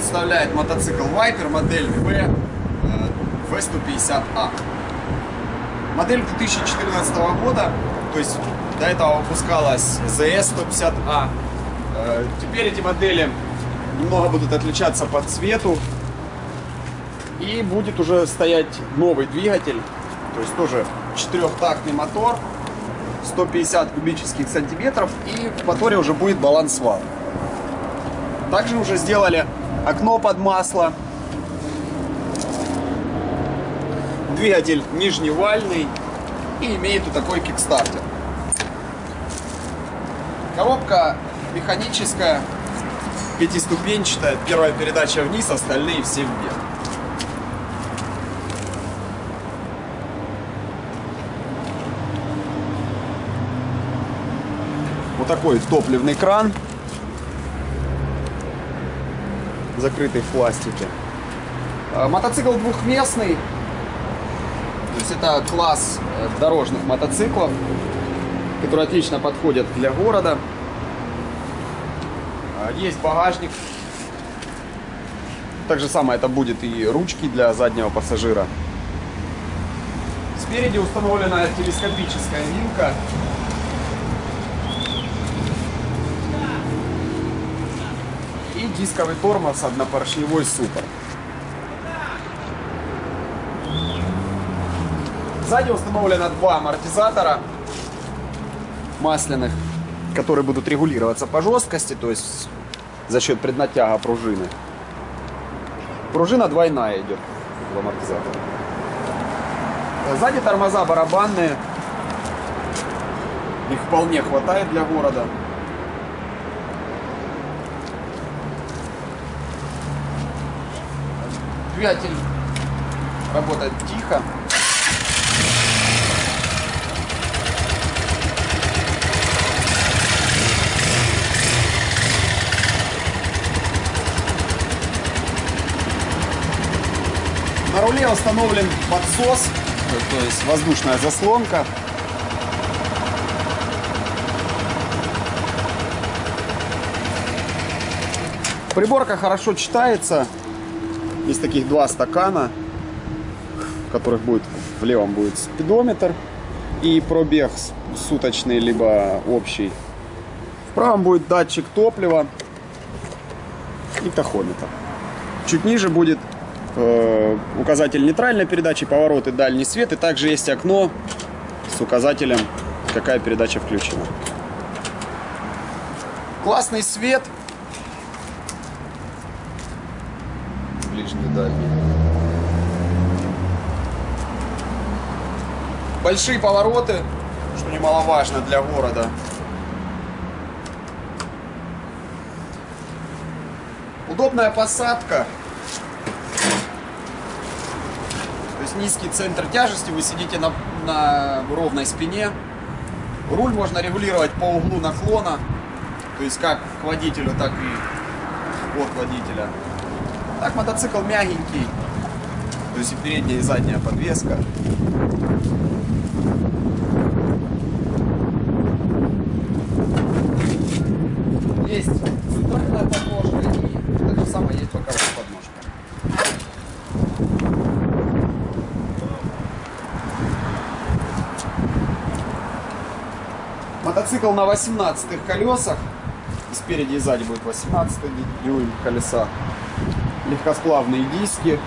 представляет мотоцикл Viper модель V, э, V150A. Модель 2014 года, то есть до этого выпускалась ZS 150A. Э, теперь эти модели немного будут отличаться по цвету. И будет уже стоять новый двигатель, то есть тоже четырехтактный мотор, 150 кубических сантиметров, и в моторе уже будет баланс вал. Также уже сделали окно под масло. Двигатель нижневальный и имеет вот такой кикстартер. Коробка механическая, пятиступенчатая. Первая передача вниз, остальные все вверх. Вот такой топливный кран, закрытый в пластике. А, Мотоцикл двухместный, то есть это класс э, дорожных мотоциклов, которые отлично подходят для города. А, Есть багажник. Так же самое это будет и ручки для заднего пассажира. Спереди установлена телескопическая вилка. Дисковый тормоз однопоршневой супер. Сзади установлено два амортизатора масляных, которые будут регулироваться по жесткости, то есть за счет преднатяга пружины. Пружина двойная идет в амортизаторе. Сзади тормоза барабанные. Их вполне хватает для города. Двигатель работает тихо. На руле установлен подсос, то есть воздушная заслонка. Приборка хорошо читается. Есть таких два стакана, в которых будет в левом будет спидометр и пробег суточный либо общий. В правом будет датчик топлива и тахометр. Чуть ниже будет э, указатель нейтральной передачи, повороты, дальний свет. И также есть окно с указателем, какая передача включена. Классный свет. Ближний, дальний. Большие повороты, что немаловажно для города. Удобная посадка. То есть низкий центр тяжести, вы сидите на, на ровной спине. Руль можно регулировать по углу наклона, то есть как к водителю, так и от водителя. Так мотоцикл мягенький, то есть и передняя, и задняя подвеска. Есть центральная подножка и так же самое есть боковая подножка. Мотоцикл на 18 колесах. И спереди и сзади будет 18 дюйм колеса. Легкосплавные диски.